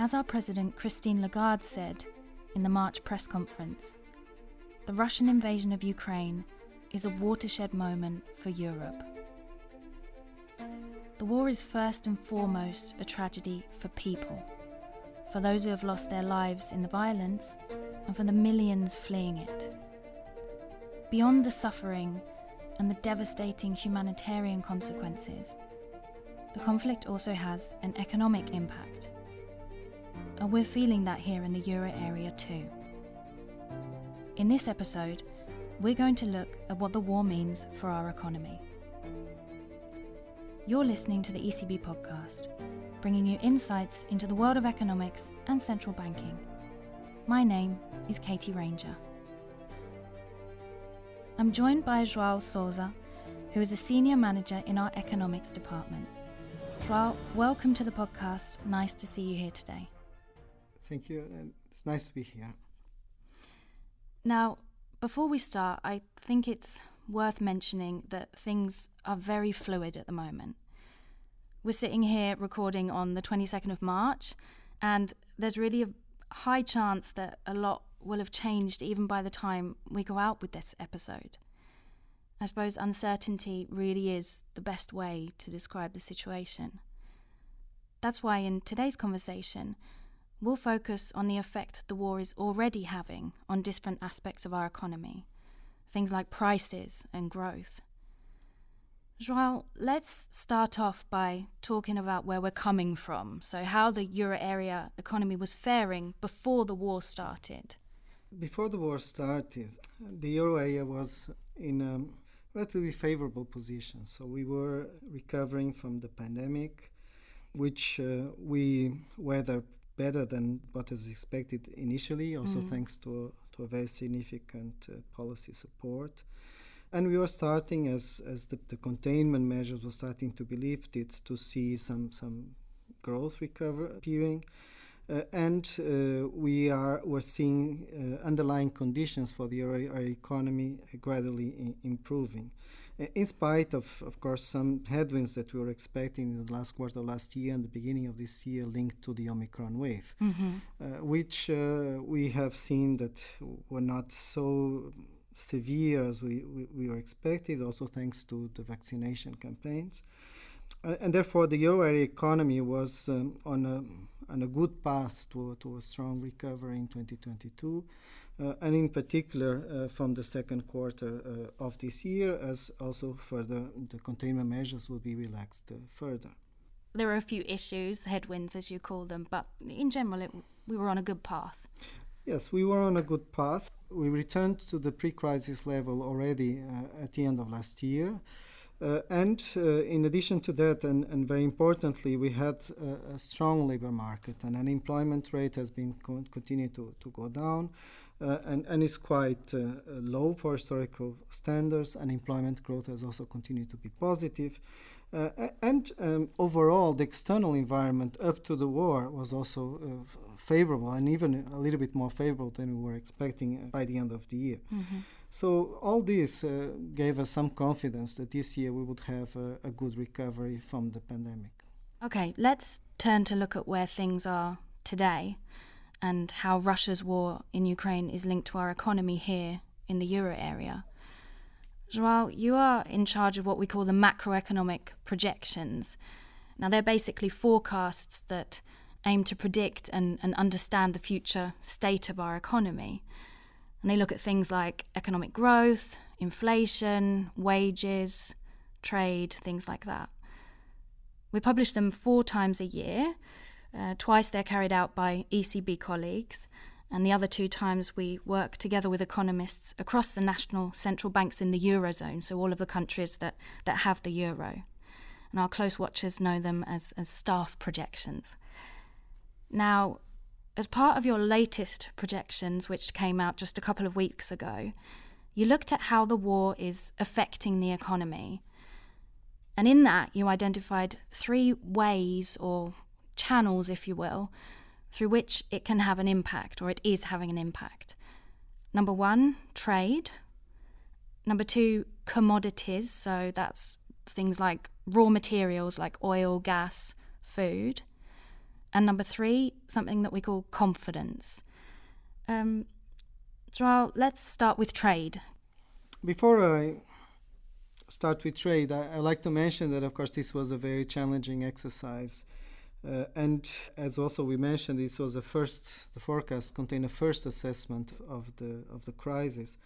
As our President Christine Lagarde said in the March press conference, the Russian invasion of Ukraine is a watershed moment for Europe. The war is first and foremost a tragedy for people, for those who have lost their lives in the violence, and for the millions fleeing it. Beyond the suffering and the devastating humanitarian consequences, the conflict also has an economic impact. And we're feeling that here in the euro area too. In this episode, we're going to look at what the war means for our economy. You're listening to the ECB podcast, bringing you insights into the world of economics and central banking. My name is Katie Ranger. I'm joined by Joao Souza, who is a senior manager in our economics department. Joao, welcome to the podcast. Nice to see you here today. Thank you. and It's nice to be here. Now, before we start, I think it's worth mentioning that things are very fluid at the moment. We're sitting here recording on the 22nd of March, and there's really a high chance that a lot will have changed even by the time we go out with this episode. I suppose uncertainty really is the best way to describe the situation. That's why in today's conversation, we'll focus on the effect the war is already having on different aspects of our economy, things like prices and growth. Joao, let's start off by talking about where we're coming from, so how the euro area economy was faring before the war started. Before the war started, the euro area was in a relatively favorable position. So we were recovering from the pandemic, which uh, we weathered better than what was expected initially, also Mm. thanks to a, to a very significant uh, policy support. And we were starting, as, as the, the containment measures were starting to be lifted, to see some, some growth recover appearing. Uh, and uh, we are we're seeing uh, underlying conditions for the euro economy gradually improving, in spite of, of course, some headwinds that we were expecting in the last quarter of last year and the beginning of this year linked to the Omicron wave, Mm-hmm. uh, which uh, we have seen that were not so severe as we, we, we were expected, also thanks to the vaccination campaigns. Uh, and therefore, the euro area economy was um, on a on a good path to, to a strong recovery in 2022, uh, and in particular uh, from the second quarter uh, of this year, as also further the containment measures will be relaxed uh, further. There are a few issues, headwinds as you call them, but in general, it, we were on a good path. Yes, we were on a good path. We returned to the pre crisis level already uh, at the end of last year. Uh, and uh, in addition to that, and, and very importantly, we had a, a strong labor market, and unemployment rate has been con- continued to, to go down, uh, and, and is quite uh, uh, low for historical standards. Unemployment growth has also continued to be positive. Uh, and um, overall, the external environment up to the war was also uh, favorable, and even a little bit more favorable than we were expecting uh, by the end of the year. So all this uh, gave us some confidence that this year we would have a, a good recovery from the pandemic. Okay, let's turn to look at where things are today and how Russia's war in Ukraine is linked to our economy here in the euro area. Joao, you are in charge of what we call the macroeconomic projections. Now, they're basically forecasts that aim to predict and, and understand the future state of our economy. And they look at things like economic growth, inflation, wages, trade, things like that. We publish them four times a year. Uh, twice they're carried out by ECB colleagues, and the other two times we work together with economists across the national central banks in the Eurozone, so all of the countries that, that have the euro. And our close watchers know them as, as staff projections. Now, as part of your latest projections, which came out just a couple of weeks ago, you looked at how the war is affecting the economy. And in that, you identified three ways or channels, if you will, through which it can have an impact or it is having an impact. Number one, trade. Number two, commodities. So that's things like raw materials like oil, gas, food. And number three, something that we call confidence. Um, let's start with trade. Before I start with trade, I, I like to mention that, of course, this was a very challenging exercise. Uh, and as also we mentioned, this was the first. The forecast contained a first assessment of the of the crisis,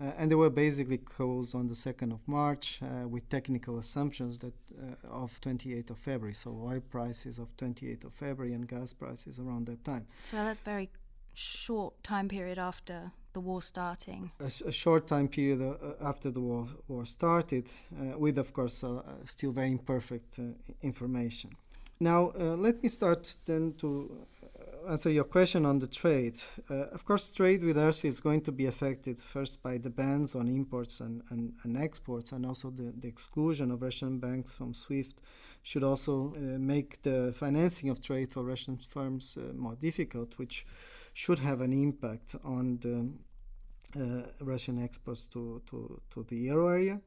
uh, and they were basically closed on the second of March uh, with technical assumptions that uh, of 28th of February. So oil prices of 28th of February and gas prices around that time. So that's very short time period after the war starting. A, sh- a short time period uh, after the war war started, uh, with of course still very imperfect information. Now, uh, let me start then to uh, answer your question on the trade. Uh, of course, trade with Russia is going to be affected first by the bans on imports and, and, and exports, and also the, the, exclusion of Russian banks from SWIFT should also uh, make the financing of trade for Russian firms uh, more difficult, which should have an impact on the uh, Russian exports to, to, to the euro area.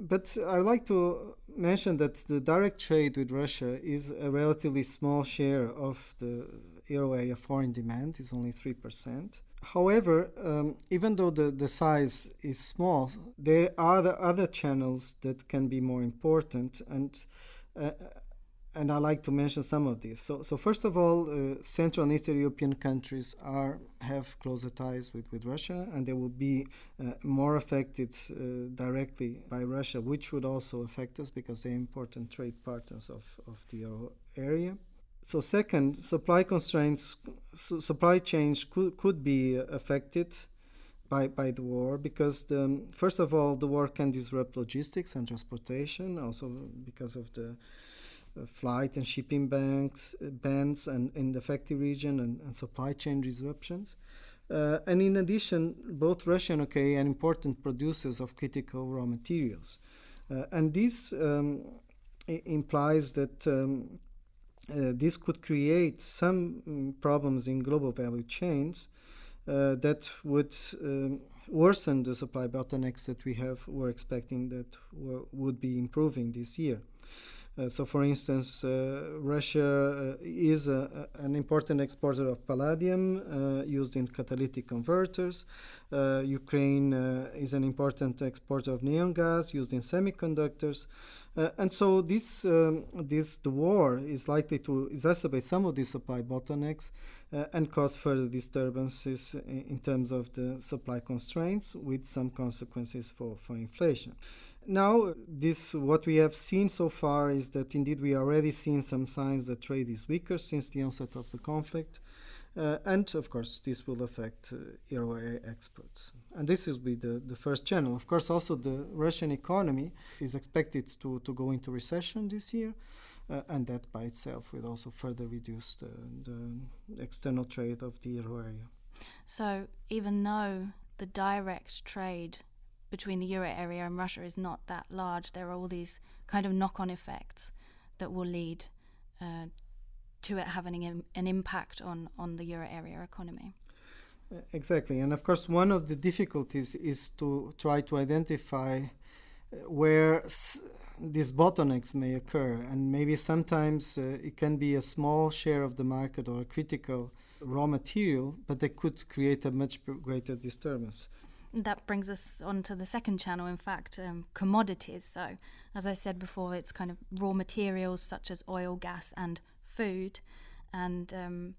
But I like to mention that the direct trade with Russia is a relatively small share of the euro area foreign demand, is only 3%. However, um, even though the, the size is small, there are the other channels that can be more important. And uh, and I like to mention some of these. So, so first of all, uh, Central and Eastern European countries are have closer ties with, with Russia, and they will be uh, more affected uh, directly by Russia, which would also affect us because they're important trade partners of, of the euro area. So, second, supply constraints, su- supply chains could, could be affected by, by the war because, the, first of all, the war can disrupt logistics and transportation, also because of the flight and shipping banks, bans and in the affected region and, and supply chain disruptions. Uh, and in addition, both Russia and UK are important producers of critical raw materials. Uh, and this um, implies that um, uh, this could create some um, problems in global value chains uh, that would um, worsen the supply bottlenecks that we have were expecting that would be improving this year. Uh, so, for instance, uh, Russia uh, is a, an important exporter of palladium used in catalytic converters. Ukraine is an important exporter of neon gas used in semiconductors. Uh, and so this, um, this the war is likely to exacerbate some of these supply bottlenecks uh, and cause further disturbances in, in, terms of the supply constraints, with some consequences for, for inflation. Now, this what we have seen so far is that indeed we already seen some signs that trade is weaker since the onset of the conflict. Uh, and of course, this will affect uh, euro area exports. And this will be the, the first channel. Of course, also the Russian economy is expected to, to go into recession this year. Uh, and that by itself will also further reduce the, the external trade of the euro area. So, even though the direct trade between the euro area and Russia is not that large, there are all these kind of knock on effects that will lead uh, to it having an impact on, on the euro area economy. Uh, exactly. And of course, one of the difficulties is to try to identify uh, where these bottlenecks may occur. And maybe sometimes uh, it can be a small share of the market or a critical raw material, but they could create a much greater disturbance. That brings us on to the second channel, in fact, um, commodities. So, as I said before, it's kind of raw materials such as oil, gas, and food. And um,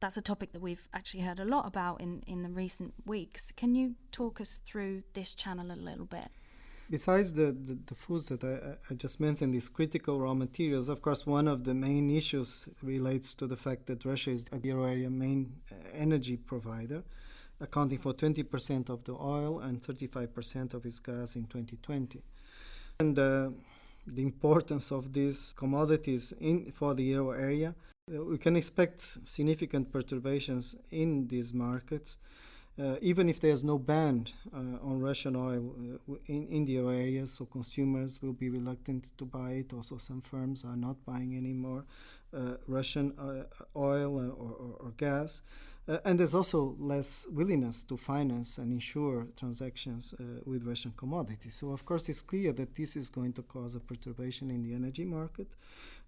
that's a topic that we've actually heard a lot about in, in the recent weeks. Can you talk us through this channel a little bit? Besides the, the, the foods that I, I, just mentioned, these critical raw materials, of course, one of the main issues relates to the fact that Russia is a euro area main uh, energy provider accounting for 20% of the oil and 35% of its gas in 2020. And uh, the importance of these commodities in, for the euro area, uh, we can expect significant perturbations in these markets. Uh, even if there's no ban uh, on Russian oil uh, in, in the euro area, so consumers will be reluctant to buy it. Also, some firms are not buying any more uh, Russian uh, oil or, or, or gas. Uh, and there's also less willingness to finance and insure transactions uh, with Russian commodities. So, of course, it's clear that this is going to cause a perturbation in the energy market.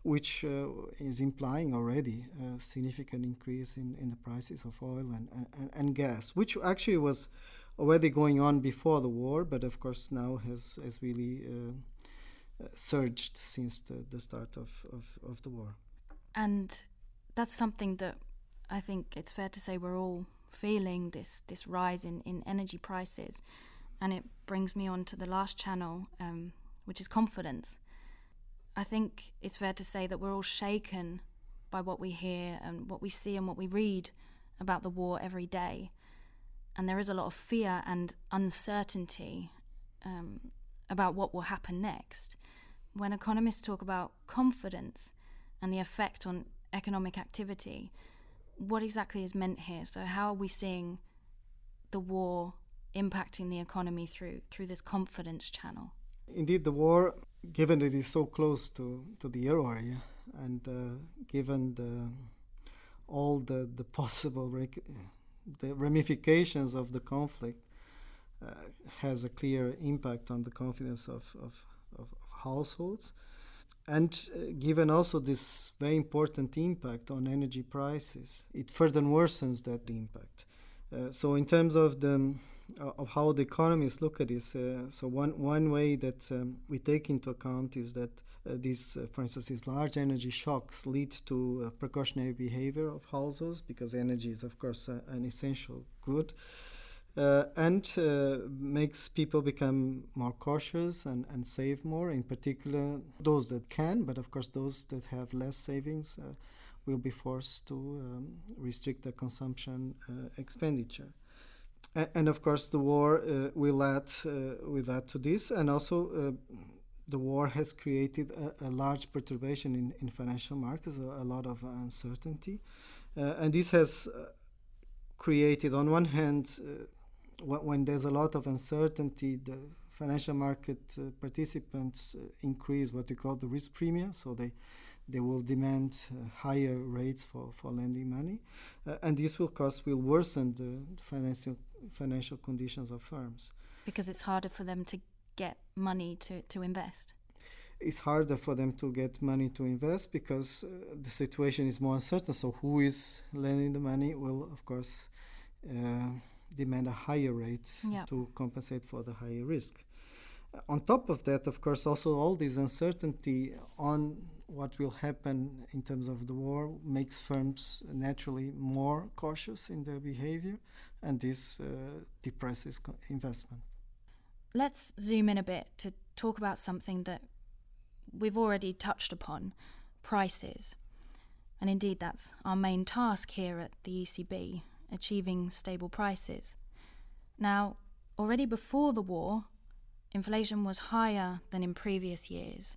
which uh, is implying already a significant increase in, in the prices of oil and, and, and gas, which actually was already going on before the war, but of course now has, has really uh, uh, surged since the, the start of, of, of the war. And that's something that I think it's fair to say we're all feeling this, this rise in, in energy prices. And it brings me on to the last channel, um, which is confidence. I think it's fair to say that we're all shaken by what we hear and what we see and what we read about the war every day. And there is a lot of fear and uncertainty um, about what will happen next. When economists talk about confidence and the effect on economic activity, what exactly is meant here? So, how are we seeing the war impacting the economy through through this confidence channel? Indeed, the war, given it is so close to, to the euro area, and uh, given the, all the, the possible rec- the ramifications of the conflict, uh, has a clear impact on the confidence of, of, of households. And uh, given also this very important impact on energy prices, it further worsens that impact. Uh, so, in terms of the uh, of how the economists look at this. Uh, so one one way that um, we take into account is that uh, these, uh, for instance, these large energy shocks lead to precautionary behavior of households because energy is, of course, an essential good. Uh, and uh, makes people become more cautious and, and save more, in particular those that can, but of course, those that have less savings uh, will be forced to um, restrict their consumption expenditure. And of course the war uh, will add uh, will add to this. And also uh, the war has created a, a large perturbation in, in financial markets a, a lot of uncertainty. Uh, and this has uh, created on one hand uh, when there's a lot of uncertainty the financial market participants increase what we call the risk premium so they they will demand uh, higher rates for, for lending money, uh, and this will cost will worsen the, the financial financial conditions of firms. Because it's harder for them to get money to, to invest. It's harder for them to get money to invest because uh, the situation is more uncertain. So, who is lending the money will, of course, uh, demand a higher rate yeah. to compensate for the higher risk. On top of that, of course, also all this uncertainty on what will happen in terms of the war makes firms naturally more cautious in their behavior, and this uh, depresses investment. Let's zoom in a bit to talk about something that we've already touched upon prices. And indeed, that's our main task here at the ECB achieving stable prices. Now, already before the war, inflation was higher than in previous years.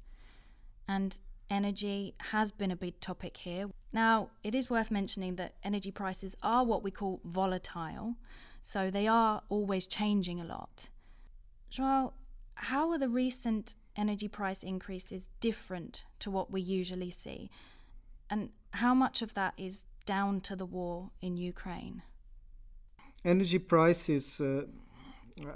And energy has been a big topic here. Now, it is worth mentioning that energy prices are what we call volatile, so they are always changing a lot. Joao, how are the recent energy price increases different to what we usually see? And how much of that is down to the war in Ukraine? Energy prices, uh,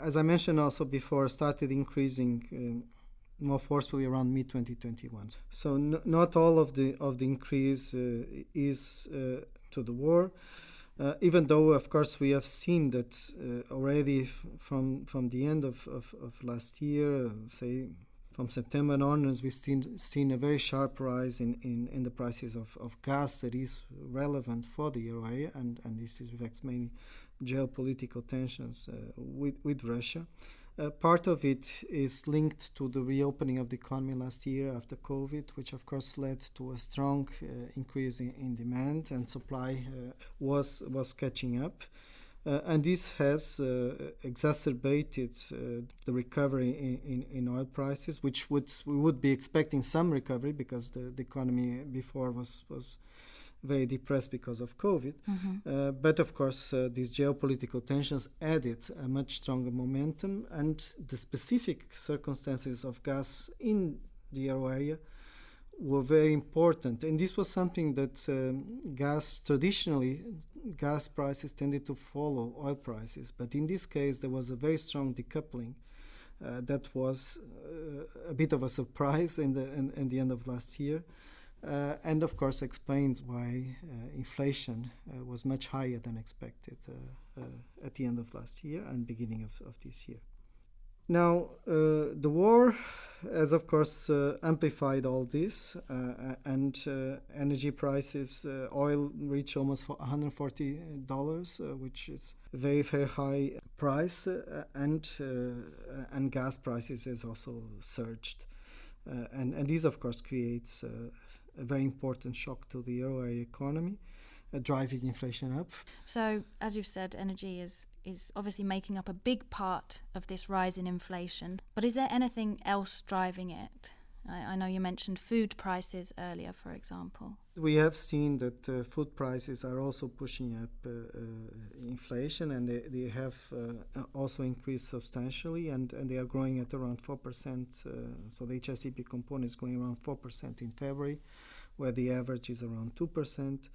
as I mentioned also before, started increasing. Uh, more forcefully around mid 2021. So n- not all of the of the increase uh, is uh, to the war. Uh, even though, of course, we have seen that uh, already f- from from the end of, of, of last year, say from September onwards, we've seen, seen a very sharp rise in, in, in the prices of, of gas that is relevant for the euro area, and, and this reflects mainly geopolitical tensions uh, with, with Russia. Uh, part of it is linked to the reopening of the economy last year after COVID, which of course led to a strong uh, increase in, in, demand and supply uh, was was catching up. Uh, and this has uh, exacerbated uh, the recovery in, in, in, oil prices, which would we would be expecting some recovery because the, the economy before was was very depressed because of COVID. Mm-hmm. Uh, but of course, uh, these geopolitical tensions added a much stronger momentum, and the specific circumstances of gas in the euro area were very important. And this was something that um, gas traditionally, gas prices tended to follow oil prices, but in this case, there was a very strong decoupling. Uh, that was uh, a bit of a surprise in the in, in the end of last year, Uh, and of course explains why uh, inflation uh, was much higher than expected uh, at the end of last year and beginning of, of this year. Now, uh, the war has, of course, uh, amplified all this, uh, and uh, energy prices, uh, oil reached almost $140, uh, which is a very, very high price, and and gas prices has also surged, and and this, of course, creates a very important shock to the euro area economy, driving inflation up. So, as you've said, energy is is obviously making up a big part of this rise in inflation. But is there anything else driving it? I, I know you mentioned food prices earlier, for example. We have seen that uh, food prices are also pushing up uh, uh, inflation, and they, they have uh, also increased substantially, and, and they are growing at around 4%. Uh, so the HICP component is growing around 4% in February, where the average is around 2%.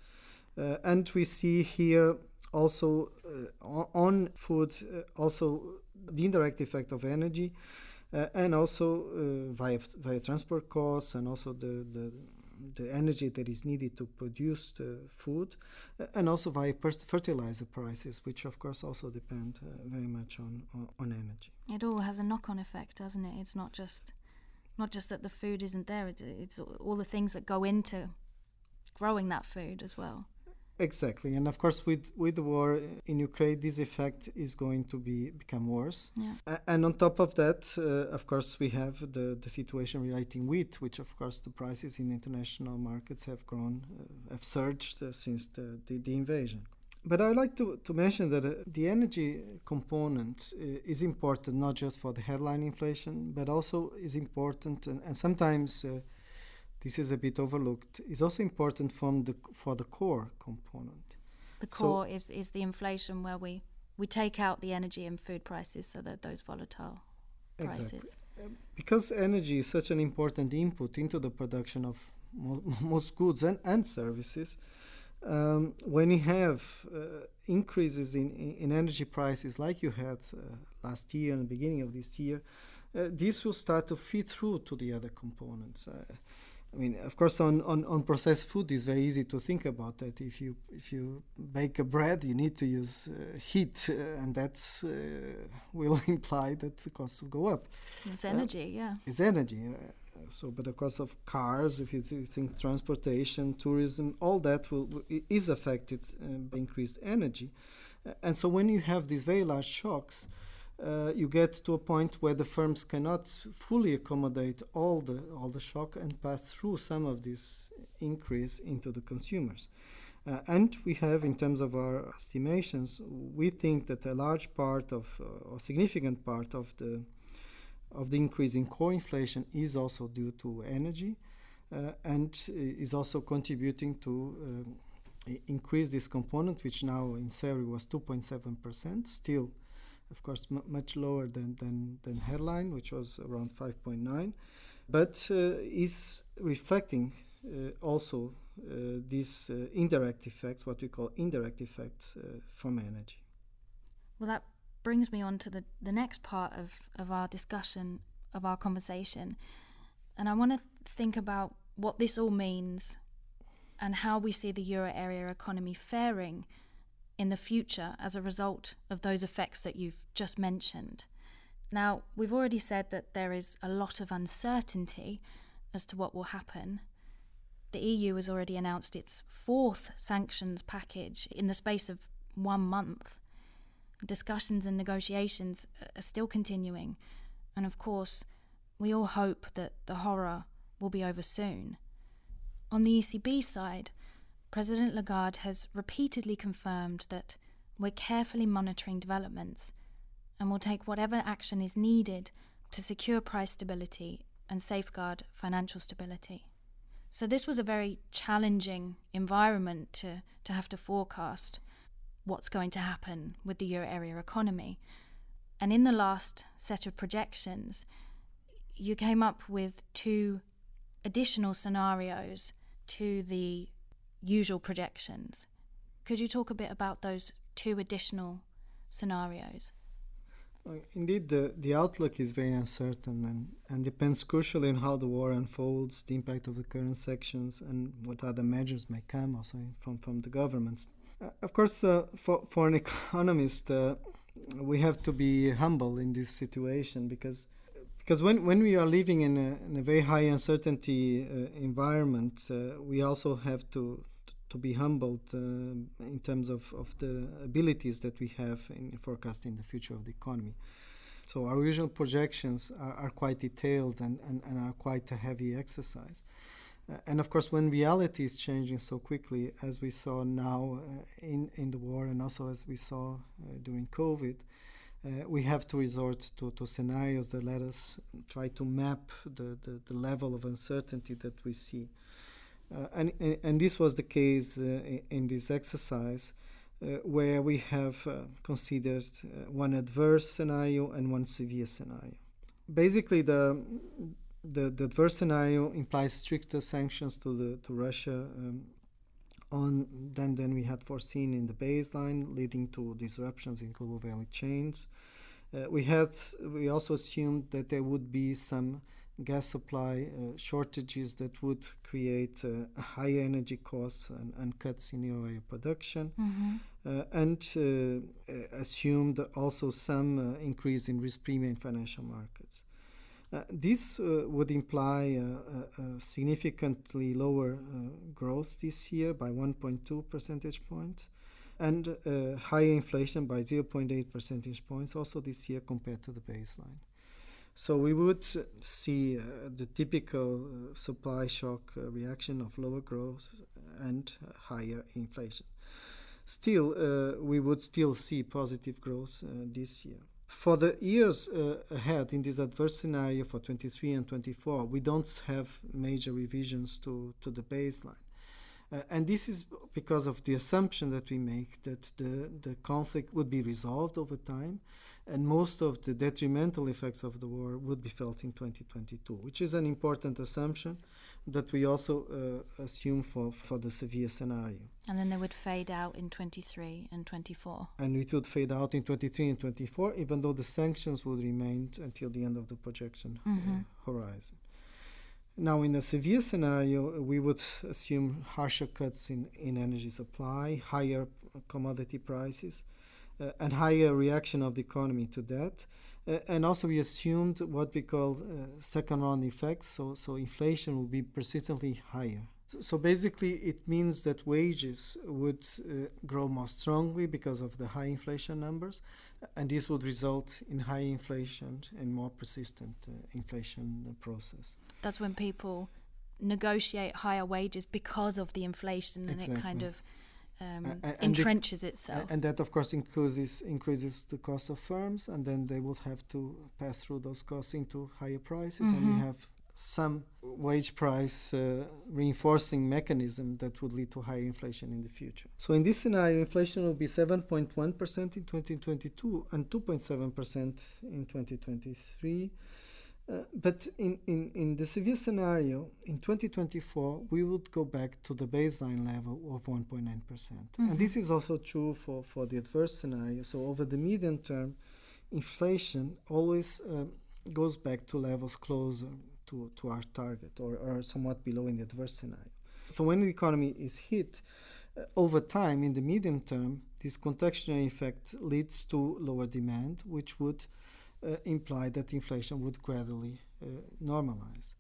Uh, and we see here also uh, on food, uh, also the indirect effect of energy, uh, and also via, via transport costs and also the, the the energy that is needed to produce the food, uh, and also via fertilizer prices, which of course also depend uh, very much on, on, on energy. It all has a knock-on effect, doesn't it? It's not just not just that the food isn't there; it's, it's all the things that go into growing that food as well. Exactly, and of course, with with the war in Ukraine, this effect is going to be become worse. Yeah. Uh, and on top of that, uh, of course, we have the the situation relating wheat, which of course the prices in international markets have grown, uh, have surged uh, since the, the, the invasion. But I would like to, to mention that uh, the energy component uh, is important not just for the headline inflation, but also is important and, and sometimes this is a bit overlooked, is also important from the, for the core component. The core so is, is the inflation where we, we take out the energy and food prices so that those volatile prices. Exactly. Um, because energy is such an important input into the production of mo- most goods and, and services, um, when you have uh, increases in, in, energy prices like you had uh, last year and the beginning of this year, uh, this will start to feed through to the other components. Uh, I mean, of course, on, on, on processed food, it's very easy to think about that. If you if you bake a bread, you need to use uh, heat, uh, and that uh, will imply that the costs will go up. It's energy, yeah. It's energy. Uh, so, but the cost of cars, if you think transportation, tourism, all that will, is affected uh, by increased energy, and so when you have these very large shocks uh, you get to a point where the firms cannot fully accommodate all the all the shock and pass through some of this increase into the consumers. Uh, and we have, in terms of our estimations, we think that a large part of, uh, or significant part of the of the increase in core inflation is also due to energy, uh, and is also contributing to um, increase this component, which now in February was 2.7 percent, still of course, much lower than, than, than headline, which was around 5.9, but uh, is reflecting uh, also uh, these indirect effects, what we call indirect effects from energy. Well, that brings me on to the, the next part of, of our discussion, of our conversation. And I want to think about what this all means and how we see the euro area economy faring in the future as a result of those effects that you've just mentioned. Now, we've already said that there is a lot of uncertainty as to what will happen. The EU has already announced its fourth sanctions package in the space of one month. Discussions and negotiations are still continuing, and of course, we all hope that the horror will be over soon. On the ECB side, President Lagarde has repeatedly confirmed that we're carefully monitoring developments and will take whatever action is needed to secure price stability and safeguard financial stability. So, this was a very challenging environment to, to have to forecast what's going to happen with the euro area economy. And in the last set of projections, you came up with two additional scenarios to the usual projections. Could you talk a bit about those two additional scenarios? Indeed, the, the outlook is very uncertain and, and depends crucially on how the war unfolds, the impact of the current sections, and what other measures may come also from, from the governments. Uh, of course, uh, for, for an economist, uh, we have to be humble in this situation because because when, when we are living in a, in a very high uncertainty uh, environment, uh, we also have to to be humbled uh, in terms of, of the abilities that we have in forecasting the future of the economy. So our usual projections are, are quite detailed and, and, and, are quite a heavy exercise. Uh, and of course, when reality is changing so quickly, as we saw now uh, in, in the war and also as we saw uh, during COVID, uh, we have to resort to, to scenarios that let us try to map the, the, the level of uncertainty that we see. Uh, and, and this was the case uh, in this exercise uh, where we have considered one adverse scenario and one severe scenario. Basically, the, the, the adverse scenario implies stricter sanctions to, the, to Russia um, on than, than we had foreseen in the baseline, leading to disruptions in global value chains. Uh, we had we also assumed that there would be some gas supply uh, shortages that would create uh, higher energy costs and, and, cuts in euro production, mm-hmm. Uh, and uh, assumed also some uh, increase in risk premium in financial markets. this would imply a significantly lower growth this year by 1.2 percentage points and uh, higher inflation by 0.8 percentage points also this year compared to the baseline. So we would see uh, the typical uh, supply shock uh, reaction of lower growth and uh, higher inflation. Still, uh, we would still see positive growth uh, this year. For the years ahead in this adverse scenario for 23 and 24, we don't have major revisions to, to the baseline. Uh, and this is because of the assumption that we make that the, the conflict would be resolved over time and most of the detrimental effects of the war would be felt in 2022, which is an important assumption that we also uh, assume for, for the severe scenario. And then they would fade out in 23 and 24. And it would fade out in 23 and 24, even though the sanctions would remain until the end of the projection mm-hmm. uh, horizon. Now, in a severe scenario, we would assume harsher cuts in, in energy supply, higher commodity prices, and higher reaction of the economy to that. Uh, and also, we assumed what we call uh, second round effects, so, so inflation will be persistently higher. So, so basically, it means that wages would uh, grow more strongly because of the high inflation numbers, and this would result in high inflation and more persistent uh, inflation process. That's when people negotiate higher wages because of the inflation, exactly. and it kind of um, and, and entrenches the, itself. And that, of course, increases increases the cost of firms, and then they would have to pass through those costs into higher prices, mm-hmm. and we have some wage price uh, reinforcing mechanism that would lead to higher inflation in the future. So in this scenario, inflation will be 7.1% in 2022 and 2.7% in 2023. Uh, but in, in, in the severe scenario, in 2024, we would go back to the baseline level of 1.9%. Mm-hmm. And this is also true for, for the adverse scenario. So over the medium term, inflation always uh, goes back to levels closer to, to our target or, or somewhat below in the adverse scenario. So when the economy is hit, uh, over time, in the medium term, this contractionary effect leads to lower demand, which would uh, imply that inflation would gradually uh, normalize.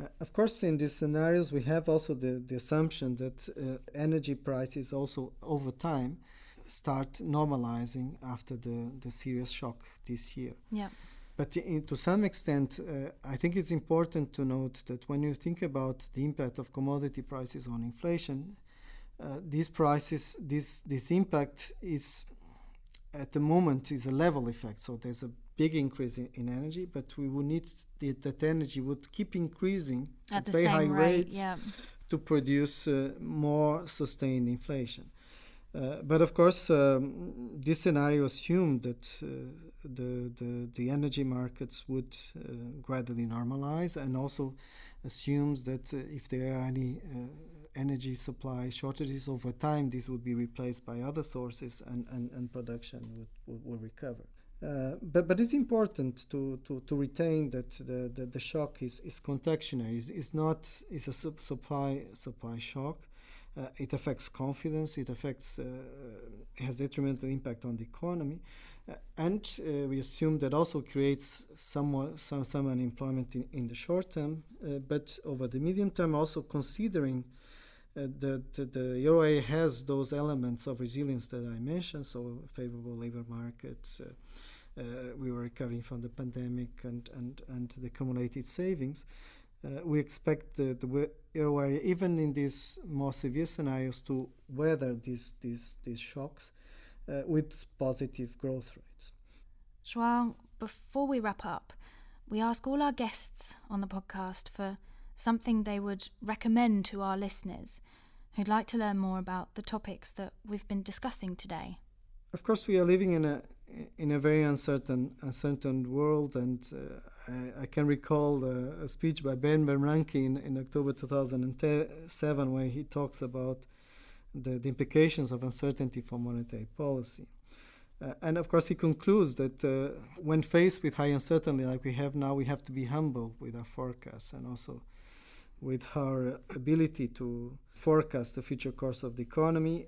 Uh, of course, in these scenarios, we have also the, the assumption that uh, energy prices also over time start normalizing after the, the serious shock this year. Yeah. But in, to some extent, uh, I think it's important to note that when you think about the impact of commodity prices on inflation, uh, these prices, this this impact is at the moment is a level effect. So there's a big increase in, in energy, but we would need the, that energy would keep increasing at, at very high rate, rates yeah. to produce uh, more sustained inflation. Uh, but of course, um, this scenario assumed that uh, the, the, the energy markets would uh, gradually normalize and also assumes that uh, if there are any uh, energy supply shortages over time, this would be replaced by other sources and, and, and production would, would, would recover. Uh, but but it's important to, to, to retain that the, the, the shock is, is. It's, it's not it's a supply supply shock. Uh, it affects confidence. It affects uh, has detrimental impact on the economy, uh, and uh, we assume that also creates somewhat some some unemployment in, in the short term. Uh, but over the medium term, also considering that the, the euro area has those elements of resilience that I mentioned, so favorable labor markets. Uh, we were recovering from the pandemic and, and, and the accumulated savings. Uh, we expect the, the euro area, even in these more severe scenarios, to weather these, these, these shocks uh, with positive growth rates. Joao, before we wrap up, we ask all our guests on the podcast for something they would recommend to our listeners who'd like to learn more about the topics that we've been discussing today. Of course, we are living in a in a very uncertain uncertain world, and uh, I, I, can recall a speech by Ben Bernanke in, in October 2007 where he talks about the, the implications of uncertainty for monetary policy. Uh, and of course, he concludes that uh, when faced with high uncertainty like we have now, we have to be humble with our forecasts and also with our ability to forecast the future course of the economy.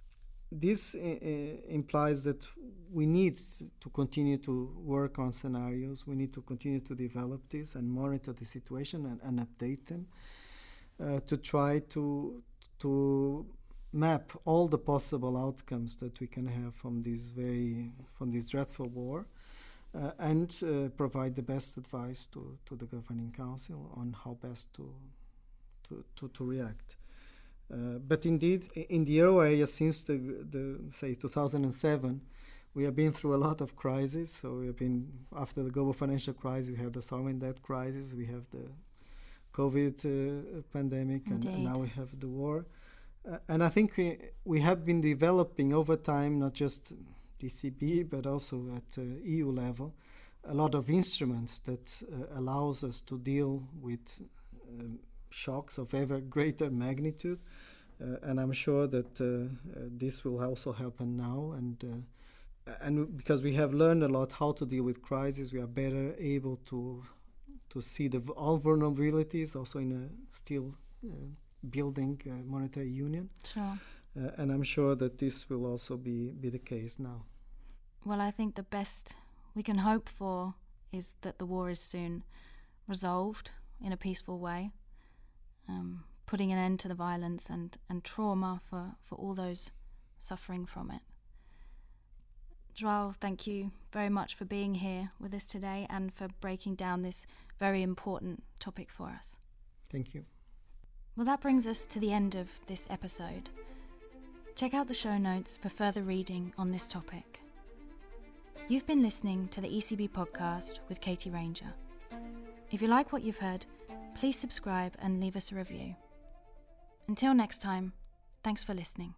This uh, uh implies that we need to continue to work on scenarios. We need to continue to develop this and monitor the situation and, and update them uh, to try to to map all the possible outcomes that we can have from this very from this dreadful war. Uh, and uh, provide the best advice to, to the governing council on how best to to, to, to react. Uh, but indeed, in the euro area since the, the say 2007, we have been through a lot of crises. So we have been after the global financial crisis, we have the sovereign debt crisis, we have the COVID uh, pandemic, and, and, now we have the war. Uh, and I think we, we have been developing over time, not just the ECB, but also at uh, EU level, a lot of instruments that uh, allows us to deal with um, shocks of ever greater magnitude. Uh, and I'm sure that uh, this will also happen now. And and because we have learned a lot how to deal with crises, we are better able to to see the all vulnerabilities also in a still uh, building uh, monetary union. Sure. Uh, and I'm sure that this will also be be the case now. Well, I think the best we can hope for is that the war is soon resolved in a peaceful way, um, putting an end to the violence and, and trauma for, for all those suffering from it. Joao, thank you very much for being here with us today and for breaking down this very important topic for us. Thank you. Well, that brings us to the end of this episode. Check out the show notes for further reading on this topic. You've been listening to the ECB podcast with Katie Ranger. If you like what you've heard, please subscribe and leave us a review. Until next time, thanks for listening.